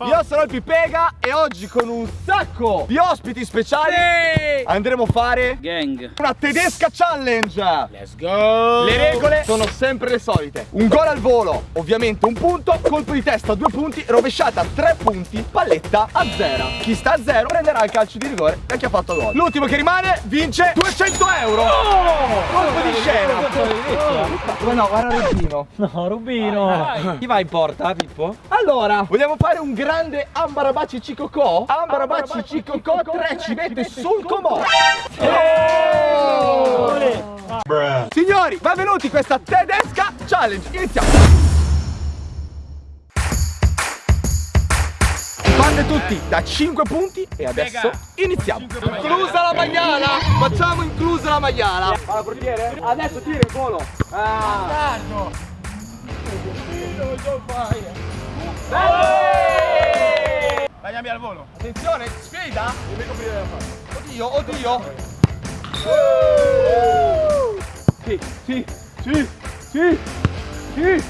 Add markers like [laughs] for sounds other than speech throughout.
Io sono il Pipega e oggi con un sacco di ospiti speciali andremo a fare Gang. una tedesca challenge. Let's go. Le regole sono sempre le solite. Un gol al volo, ovviamente un punto, colpo di testa due punti, rovesciata tre punti, palletta a zero. Chi sta a zero prenderà il calcio di rigore da chi ha fatto gol. L'ultimo che rimane vince 200 euro. Di Ma no, guarda Rubino. [laughs] No, Rubino. Chi va in porta, Pippo? Allora, vogliamo fare un grande Ambarabaci Cicocò? Ambarabaci Cicocò 3 ci mette sul comò. Signori, benvenuti in questa tedesca challenge. Iniziamo. Bande tutti da 5 punti e adesso iniziamo. Inclusa la maiala. Facciamo inclusa la maiala. Alla portiere? Adesso tira il volo. Ah. Tagliami al volo. Attenzione, sfida. Oddio, oddio. Sì, sì, sì, sì, sì. Che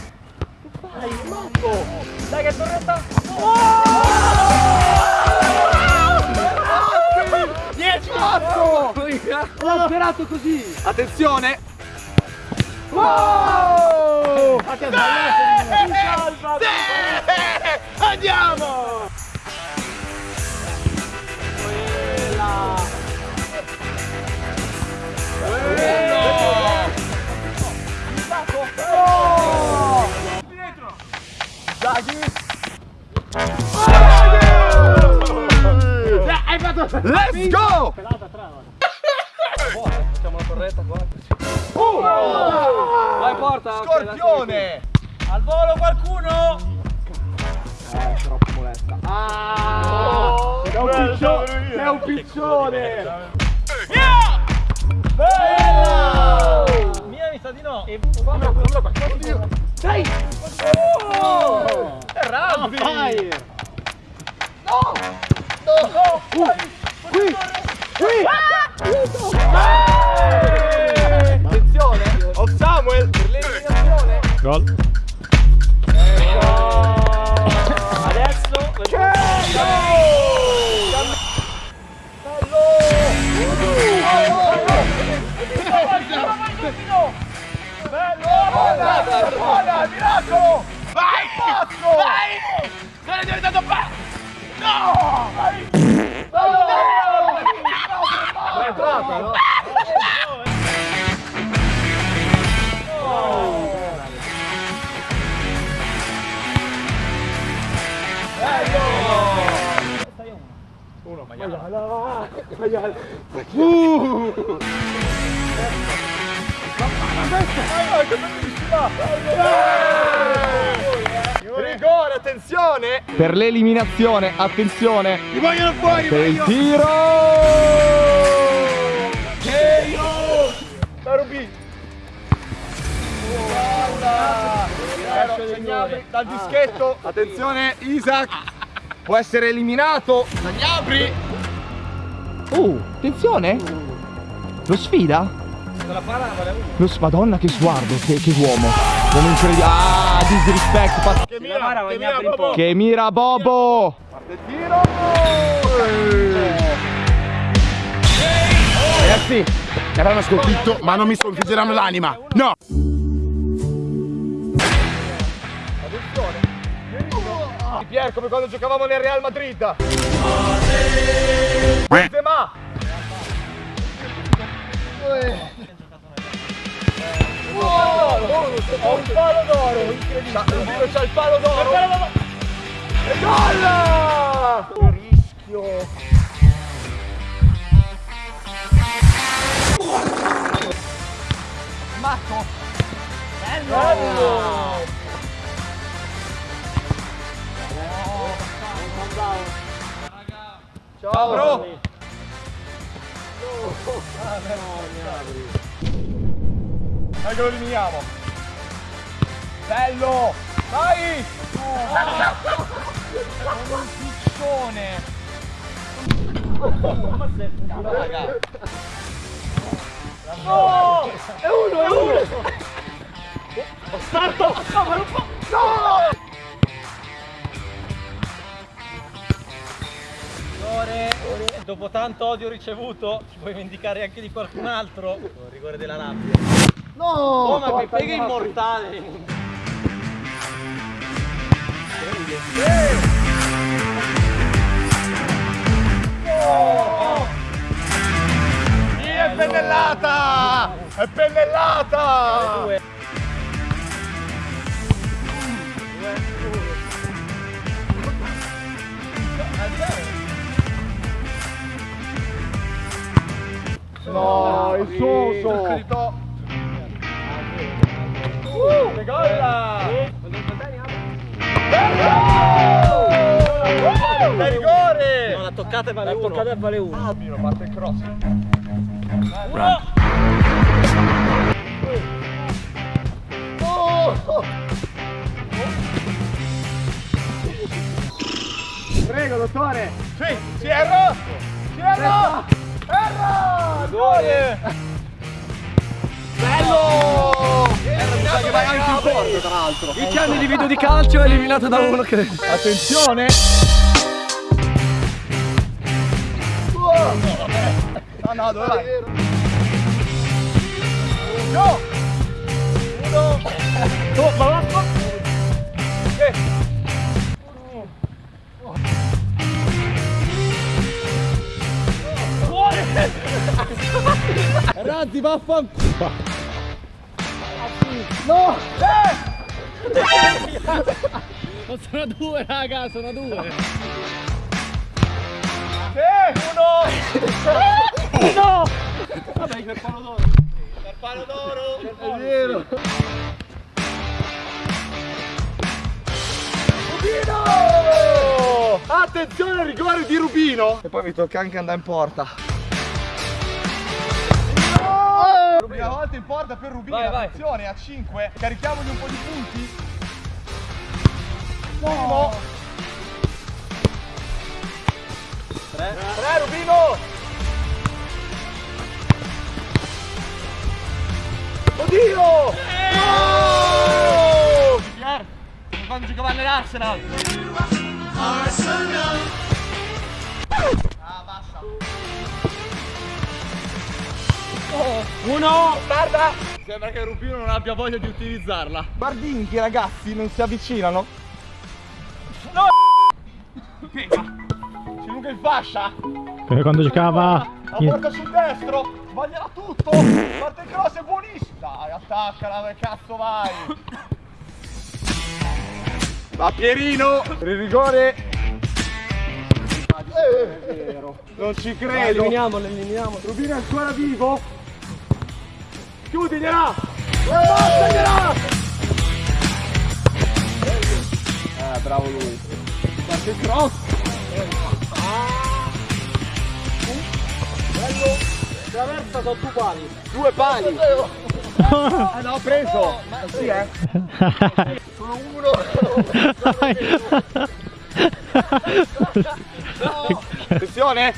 fai, matto? Dai che torretta. Dieci L'ho sperato così. Attenzione. Wow! Andiamo! Let's go! Scorpione! Al volo qualcuno? Eh, troppo molesta. Ah! Sei un piccione! Sei un piccione! Bella! Mia mi sa di no. E Oddio! Dai! Oh! È rugby! No! No! Uh, qui! Qui! Eh! Gol. Uh! Rigore, attenzione! Per l'eliminazione, attenzione! Ti vogliono fuori! Per il tiro! Tiro! Tarubi! Segnabri dal dischetto, attenzione Isaac! Può essere eliminato! Segnabri! Oh, attenzione! Lo sfida? Lo Madonna che sguardo, che, che uomo. Uomo incredibile. Ah, disrespect. pa- che mira, che mira, Bobo. che mira Bobo. Parte il tiro. Ragazzi, Saranno sconfitto, ma non mi sconfiggeranno l'anima. No! Pier come quando giocavamo nel Real Madrid. Benzema. Ho un palo d'oro, incredibile. C'ha il palo d'oro. E gol! Rischio. Marco. Bello. Ciao bro. Dai che lo eliminiamo. Bello. Vai. Come un piccione. Raga. No! È uno, è uno! Starto! No, ma non può! No! Dopo tanto odio ricevuto, ci puoi vendicare anche di qualcun altro. Il rigore della rabbia. No! Oh, ma che pega immortale! Sì, è pennellata! È pennellata! Il soso! Uh, che gola! È rigore! No, la toccata e vale La uno. toccata e vale uno. Ah, parte il cross. Uno! Prego, dottore! Sì, si è rosso! Si è rosso! Gol! Bello! Sa che vai anche in porta, tra l'altro. I anni di video di calcio è eliminato da uno che... Attenzione! No, no, dove vai? No! Uno! Oh, ma va! Razzi, vaffanculo! No! Eh! [laughs] Sono due, raga, sono due! Sì! Uno! No! Vabbè, per palo d'oro! Per palo d'oro! È vero! Rubino! Attenzione al rigore di Rubino! E poi mi tocca anche andare in porta. In porta per Rubino, Vai, vai. attenzione a 5, carichiamogli un po' di punti. Primo. 3. 3 Rubino! Oddio! Oh! Pier, quando giocava nell'Arsenal! Ah, Uno! Guarda! Sembra che Rubino non abbia voglia di utilizzarla. Guardini che i ragazzi non si avvicinano. No! Pega! C'è Luca in fascia! Come quando giocava La porta sul destro! Sbaglierà tutto! Parte il cross è buonissimo! Dai, attaccala, dove cazzo vai? Va Pierino! Per il rigore! Eh, non ci credo! Eliminiamolo, eliminiamolo. Rubino è ancora vivo? Chiudigliela! Ammazzaglia! Eh, bravo lui. Parte il cross! Traversa sono due pali. Due pali! Ah no, ho preso! Sì, eh! Sono uno! [laughs] Attenzione!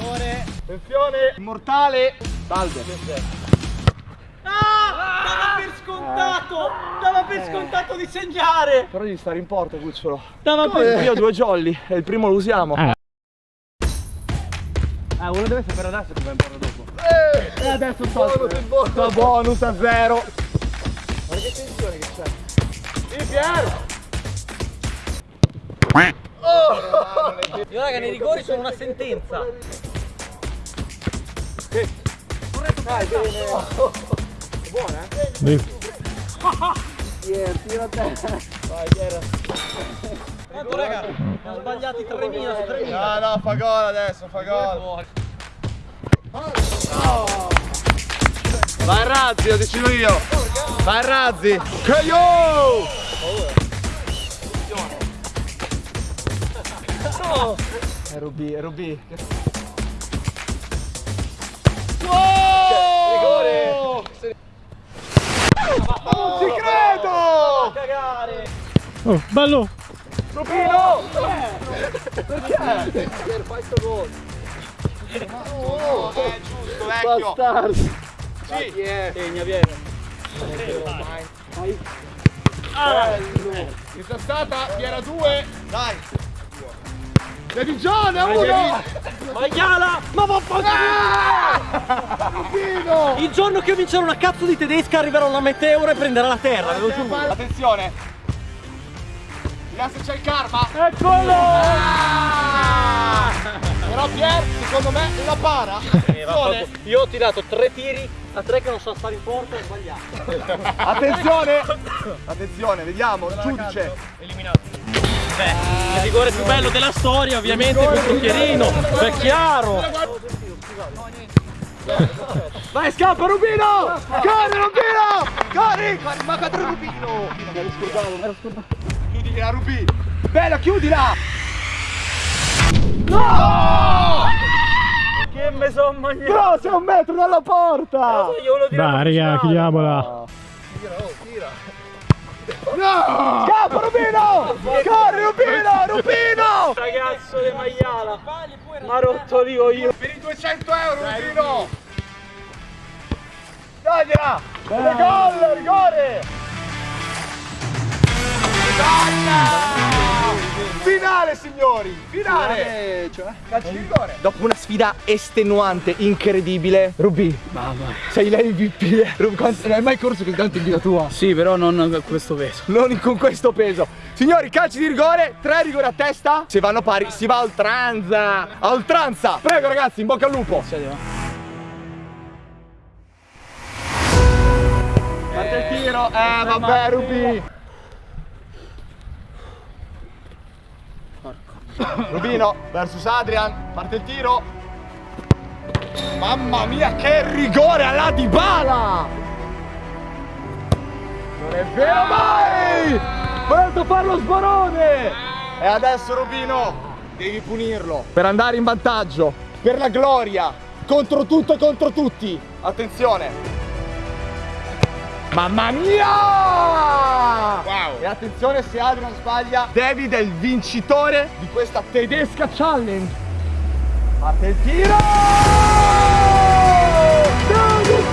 Attenzione! Immortale! Salve! Ah! Dava per scontato! Dava per scontato di segnare! Però devi stare in porta, cucciolo. Dava per... Io ho due jolly e il primo lo usiamo. Eh. Ah, uno deve sapere adesso come imporlo dopo. E Eh, adesso sto, sto bonus a zero. Guarda che tensione che c'è. Sì, Pier! Io raga, nei rigori sono una sentenza. Dai, bene. Buona, eh? Pier, tira a te. Vai, Pier. Quanto raga? Ho sbagliati 3.000 su 3.000. No, no, fa gol adesso, fa gol. Vai Razzi, lo decido io. Vai Razzi. Yo! È Rubi, è Rubi. Oh, bello! Rubino! Perché? Per fare sto gol. Oh, è giusto, vecchio. Bastardo. Sì. Segna, viene. Questa è stata Piera 2. Dai. Devi Gione, uno. Maiala! Ma vaffanculo! Il giorno che io vincerò una cazzo di tedesca arriverà una meteora e prenderà la terra, ve lo giuro. Attenzione. Se c'è il karma. Eccolo! Ah! Però Pier, secondo me, la para. Eh, vaffanculo. Io ho tirato tre tiri a tre che non sono stati in porta e ho sbagliato. Attenzione. Attenzione, vediamo, il giudice. Beh, il rigore più bello della storia ovviamente contro Chierino, è chiaro. Vai, scappa Rubino! Corri Rubino! Corri! Ma contro Rubino! Mi ero scordato, mi ero scordato. Chiudila Rubino! Bella, chiudila! No! Che me son mangiato. Però sei un metro dalla porta! Volevo dire Dai, raga, chiudiamola. No! Scappa Rubino! Corri Rubino! Rubino! Ragazzo di maiala, ma ha rotto l'io io. Per i 200 euro Rubino! Dagliela! Gol! Rigore! Donna! Finale signori! Finale! Calcio di rigore! Dopo una sfida estenuante, incredibile Rubi, Mamma. sei l'MVP Rubi, quanto- non hai mai corso così tanto in vita tua? Sì, però non con questo peso. Non con questo peso Signori, calci di rigore, tre rigori a testa Se vanno pari, si va a oltranza A oltranza Prego ragazzi, in bocca al lupo Parte il tiro, eh vabbè Rubi Rubino versus Adrian, parte il tiro Mamma mia che rigore alla Dybala Non è vero mai! Volete farlo sbarone! E adesso Rubino devi punirlo per andare in vantaggio, per la gloria, contro tutto e contro tutti. Attenzione! Mamma mia! Wow. E attenzione se Adrian sbaglia, David è il vincitore di questa tedesca challenge. Parte il tiro! David!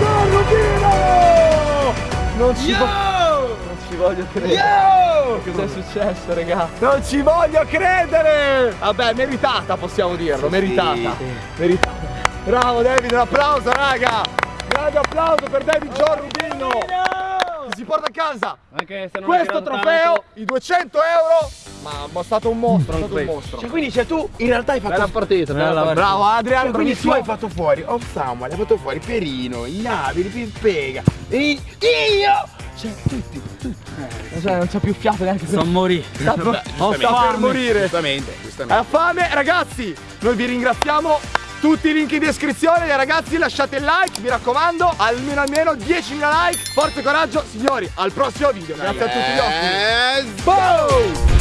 Non ci voglio. Non ci voglio credere. Cos'è successo, raga? Non ci voglio credere! Vabbè, meritata possiamo dirlo, meritata. Meritata. Bravo David, un applauso, raga! Grande applauso per David John Rubino! Che si porta a casa Anche se non questo trofeo, i 200 euro. Ma, ma è stato un mostro, è stato un mostro. Cioè, quindi cioè, tu in realtà hai fatto Bella partita, bella partita. Bravo Adrian, Cioè, quindi tu hai fatto fuori Off Samuel, hai fatto fuori Perino, Ignabili, Pimpega e io! Cioè, tutti, tutti. Cioè, non c'è più fiato neanche Non morì. Sta, oh, sta per morire. Giustamente, giustamente. Ha fame, ragazzi. Noi vi ringraziamo. Tutti i link in descrizione, ragazzi lasciate il like, mi raccomando, almeno almeno 10.000 like, forza e coraggio, signori, al prossimo video, grazie a tutti gli ospiti. Yes. Boom!